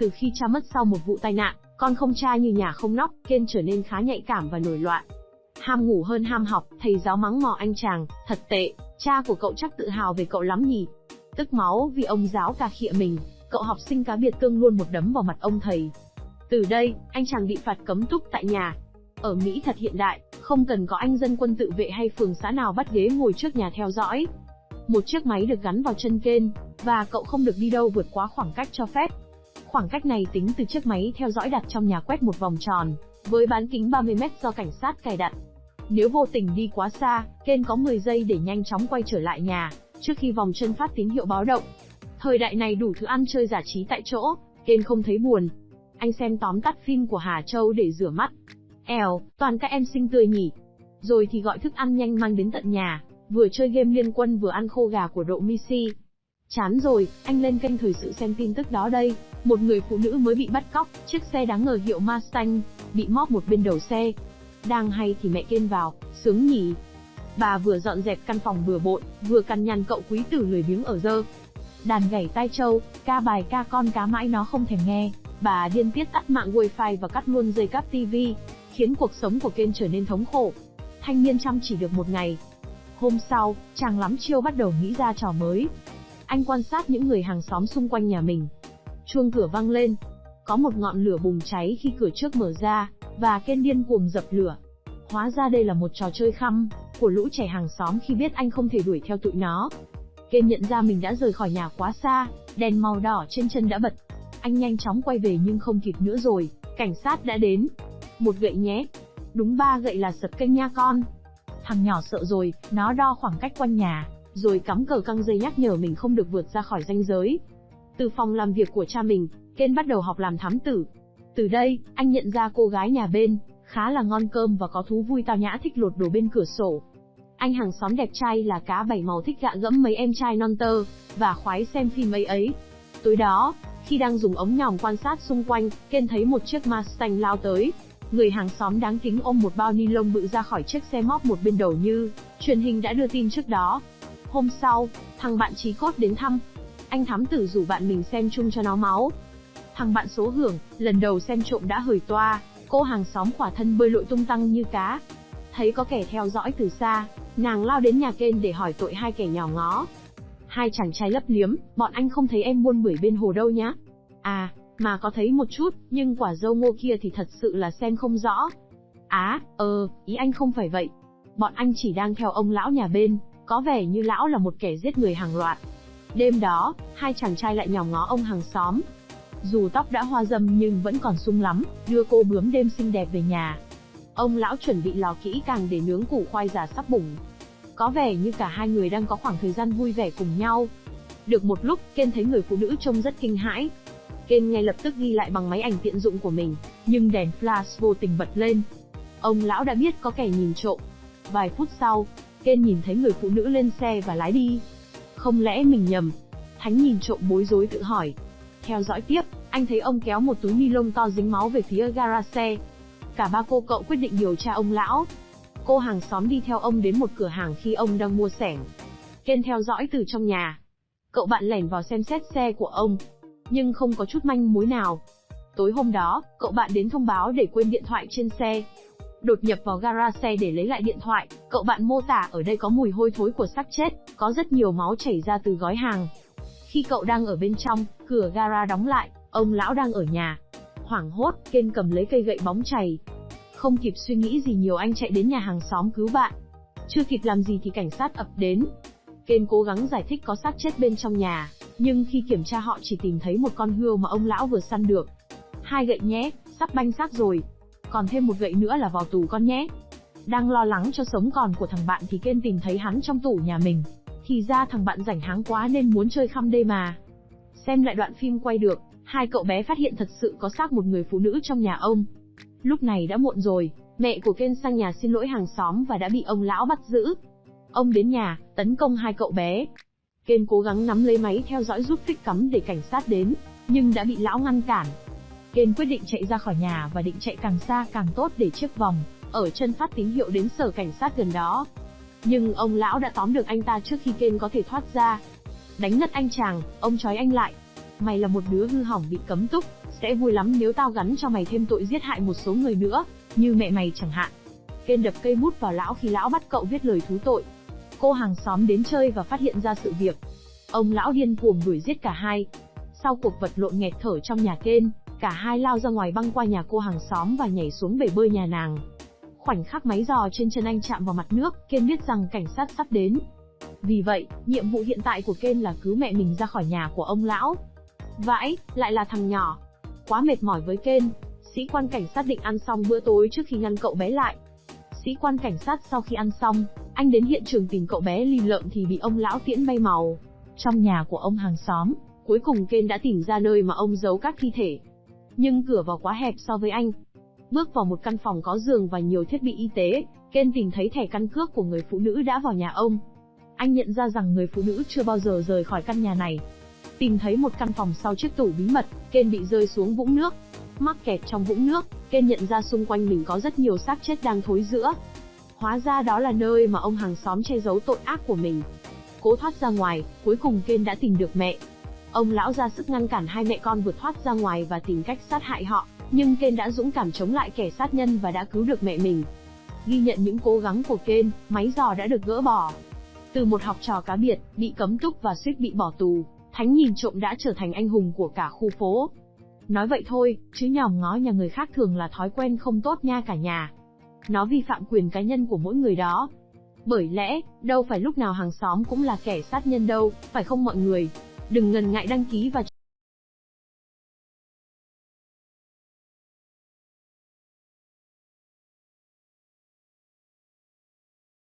Từ khi cha mất sau một vụ tai nạn, con không cha như nhà không nóc, Ken trở nên khá nhạy cảm và nổi loạn. Ham ngủ hơn ham học, thầy giáo mắng mò anh chàng, thật tệ, cha của cậu chắc tự hào về cậu lắm nhỉ. Tức máu vì ông giáo cà khịa mình, cậu học sinh cá biệt cương luôn một đấm vào mặt ông thầy. Từ đây, anh chàng bị phạt cấm túc tại nhà. Ở Mỹ thật hiện đại, không cần có anh dân quân tự vệ hay phường xã nào bắt ghế ngồi trước nhà theo dõi. Một chiếc máy được gắn vào chân kênh, và cậu không được đi đâu vượt quá khoảng cách cho phép. Khoảng cách này tính từ chiếc máy theo dõi đặt trong nhà quét một vòng tròn, với bán kính 30 mét do cảnh sát cài đặt. Nếu vô tình đi quá xa, Ken có 10 giây để nhanh chóng quay trở lại nhà, trước khi vòng chân phát tín hiệu báo động. Thời đại này đủ thứ ăn chơi giải trí tại chỗ, Ken không thấy buồn. Anh xem tóm tắt phim của Hà Châu để rửa mắt. Eo, toàn các em xinh tươi nhỉ. Rồi thì gọi thức ăn nhanh mang đến tận nhà, vừa chơi game liên quân vừa ăn khô gà của độ Missy. Chán rồi, anh lên kênh thời sự xem tin tức đó đây. Một người phụ nữ mới bị bắt cóc, chiếc xe đáng ngờ hiệu Mustang, bị móp một bên đầu xe. Đang hay thì mẹ kên vào, sướng nhỉ. Bà vừa dọn dẹp căn phòng bừa bộn, vừa cằn nhằn cậu quý tử lười biếng ở dơ. Đàn gảy tai trâu, ca bài ca con cá mãi nó không thèm nghe. Bà điên tiết tắt mạng wifi và cắt luôn dây cáp tivi, khiến cuộc sống của Ken trở nên thống khổ. Thanh niên chăm chỉ được một ngày. Hôm sau, chàng lắm chiêu bắt đầu nghĩ ra trò mới. Anh quan sát những người hàng xóm xung quanh nhà mình. Chuông cửa vang lên. Có một ngọn lửa bùng cháy khi cửa trước mở ra, và Ken điên cuồng dập lửa. Hóa ra đây là một trò chơi khăm của lũ trẻ hàng xóm khi biết anh không thể đuổi theo tụi nó. Ken nhận ra mình đã rời khỏi nhà quá xa, đèn màu đỏ trên chân đã bật. Anh nhanh chóng quay về nhưng không kịp nữa rồi, cảnh sát đã đến. Một gậy nhé. Đúng ba gậy là sập kênh nha con. Thằng nhỏ sợ rồi, nó đo khoảng cách quanh nhà, rồi cắm cờ căng dây nhắc nhở mình không được vượt ra khỏi ranh giới. Từ phòng làm việc của cha mình, Ken bắt đầu học làm thám tử. Từ đây, anh nhận ra cô gái nhà bên, khá là ngon cơm và có thú vui tao nhã thích lột đồ bên cửa sổ. Anh hàng xóm đẹp trai là cá bảy màu thích gạ gẫm mấy em trai non tơ, và khoái xem phim ấy ấy. Tối đó, khi đang dùng ống nhòm quan sát xung quanh, Ken thấy một chiếc Mustang lao tới. Người hàng xóm đáng kính ôm một bao ni lông bự ra khỏi chiếc xe móc một bên đầu như, truyền hình đã đưa tin trước đó. Hôm sau, thằng bạn trí cốt đến thăm. Anh thám tử rủ bạn mình xem chung cho nó máu. Thằng bạn số hưởng, lần đầu xem trộm đã hời toa, cô hàng xóm khỏa thân bơi lội tung tăng như cá. Thấy có kẻ theo dõi từ xa, nàng lao đến nhà kênh để hỏi tội hai kẻ nhỏ ngó. Hai chàng trai lấp liếm, bọn anh không thấy em buôn bưởi bên hồ đâu nhá. À, mà có thấy một chút, nhưng quả dâu ngô kia thì thật sự là xem không rõ. Á, à, ờ, ý anh không phải vậy. Bọn anh chỉ đang theo ông lão nhà bên, có vẻ như lão là một kẻ giết người hàng loạt. Đêm đó, hai chàng trai lại nhòm ngó ông hàng xóm. Dù tóc đã hoa dâm nhưng vẫn còn sung lắm, đưa cô bướm đêm xinh đẹp về nhà. Ông lão chuẩn bị lò kỹ càng để nướng củ khoai giả sắp bủng. Có vẻ như cả hai người đang có khoảng thời gian vui vẻ cùng nhau. Được một lúc, Ken thấy người phụ nữ trông rất kinh hãi. Ken ngay lập tức ghi lại bằng máy ảnh tiện dụng của mình, nhưng đèn flash vô tình bật lên. Ông lão đã biết có kẻ nhìn trộm. Vài phút sau, Ken nhìn thấy người phụ nữ lên xe và lái đi. Không lẽ mình nhầm? Thánh nhìn trộm bối rối tự hỏi. Theo dõi tiếp, anh thấy ông kéo một túi ni lông to dính máu về phía gara xe. Cả ba cô cậu quyết định điều tra ông lão. Cô hàng xóm đi theo ông đến một cửa hàng khi ông đang mua sẻng. Ken theo dõi từ trong nhà. Cậu bạn lẻn vào xem xét xe của ông, nhưng không có chút manh mối nào. Tối hôm đó, cậu bạn đến thông báo để quên điện thoại trên xe. Đột nhập vào gara xe để lấy lại điện thoại, cậu bạn mô tả ở đây có mùi hôi thối của xác chết, có rất nhiều máu chảy ra từ gói hàng. Khi cậu đang ở bên trong, cửa gara đóng lại, ông lão đang ở nhà. Hoảng hốt, Ken cầm lấy cây gậy bóng chày. Không kịp suy nghĩ gì nhiều anh chạy đến nhà hàng xóm cứu bạn. Chưa kịp làm gì thì cảnh sát ập đến. Ken cố gắng giải thích có xác chết bên trong nhà, nhưng khi kiểm tra họ chỉ tìm thấy một con hươu mà ông lão vừa săn được. Hai gậy nhé, sắp banh xác rồi. Còn thêm một gậy nữa là vào tù con nhé. Đang lo lắng cho sống còn của thằng bạn thì Ken tìm thấy hắn trong tủ nhà mình. Thì ra thằng bạn rảnh háng quá nên muốn chơi khăm đây mà. Xem lại đoạn phim quay được, hai cậu bé phát hiện thật sự có xác một người phụ nữ trong nhà ông. Lúc này đã muộn rồi, mẹ của Ken sang nhà xin lỗi hàng xóm và đã bị ông lão bắt giữ. Ông đến nhà, tấn công hai cậu bé. Ken cố gắng nắm lấy máy theo dõi giúp phích cắm để cảnh sát đến, nhưng đã bị lão ngăn cản. Ken quyết định chạy ra khỏi nhà và định chạy càng xa càng tốt để chiếc vòng, ở chân phát tín hiệu đến sở cảnh sát gần đó. Nhưng ông lão đã tóm được anh ta trước khi Ken có thể thoát ra. Đánh ngất anh chàng, ông trói anh lại. Mày là một đứa hư hỏng bị cấm túc, sẽ vui lắm nếu tao gắn cho mày thêm tội giết hại một số người nữa, như mẹ mày chẳng hạn. Ken đập cây bút vào lão khi lão bắt cậu viết lời thú tội. Cô hàng xóm đến chơi và phát hiện ra sự việc. Ông lão điên cuồng đuổi giết cả hai. Sau cuộc vật lộn nghẹt thở trong nhà Ken, cả hai lao ra ngoài băng qua nhà cô hàng xóm và nhảy xuống bể bơi nhà nàng. Khoảnh khắc máy giò trên chân anh chạm vào mặt nước, Ken biết rằng cảnh sát sắp đến. Vì vậy, nhiệm vụ hiện tại của Ken là cứu mẹ mình ra khỏi nhà của ông lão. Vãi, lại là thằng nhỏ. Quá mệt mỏi với Ken, sĩ quan cảnh sát định ăn xong bữa tối trước khi ngăn cậu bé lại. Sĩ quan cảnh sát sau khi ăn xong, anh đến hiện trường tìm cậu bé lì lợm thì bị ông lão tiễn bay màu. Trong nhà của ông hàng xóm, cuối cùng Ken đã tìm ra nơi mà ông giấu các thi thể. Nhưng cửa vào quá hẹp so với anh. Bước vào một căn phòng có giường và nhiều thiết bị y tế, Ken tìm thấy thẻ căn cước của người phụ nữ đã vào nhà ông. Anh nhận ra rằng người phụ nữ chưa bao giờ rời khỏi căn nhà này. Tìm thấy một căn phòng sau chiếc tủ bí mật, Ken bị rơi xuống vũng nước. Mắc kẹt trong vũng nước, Ken nhận ra xung quanh mình có rất nhiều xác chết đang thối rữa. Hóa ra đó là nơi mà ông hàng xóm che giấu tội ác của mình. Cố thoát ra ngoài, cuối cùng Ken đã tìm được mẹ. Ông lão ra sức ngăn cản hai mẹ con vượt thoát ra ngoài và tìm cách sát hại họ, nhưng Ken đã dũng cảm chống lại kẻ sát nhân và đã cứu được mẹ mình. Ghi nhận những cố gắng của Ken, máy giò đã được gỡ bỏ. Từ một học trò cá biệt, bị cấm túc và suýt bị bỏ tù, Thánh nhìn trộm đã trở thành anh hùng của cả khu phố. Nói vậy thôi, chứ nhòm ngó nhà người khác thường là thói quen không tốt nha cả nhà. Nó vi phạm quyền cá nhân của mỗi người đó. Bởi lẽ, đâu phải lúc nào hàng xóm cũng là kẻ sát nhân đâu, phải không mọi người? Đừng ngần ngại đăng ký và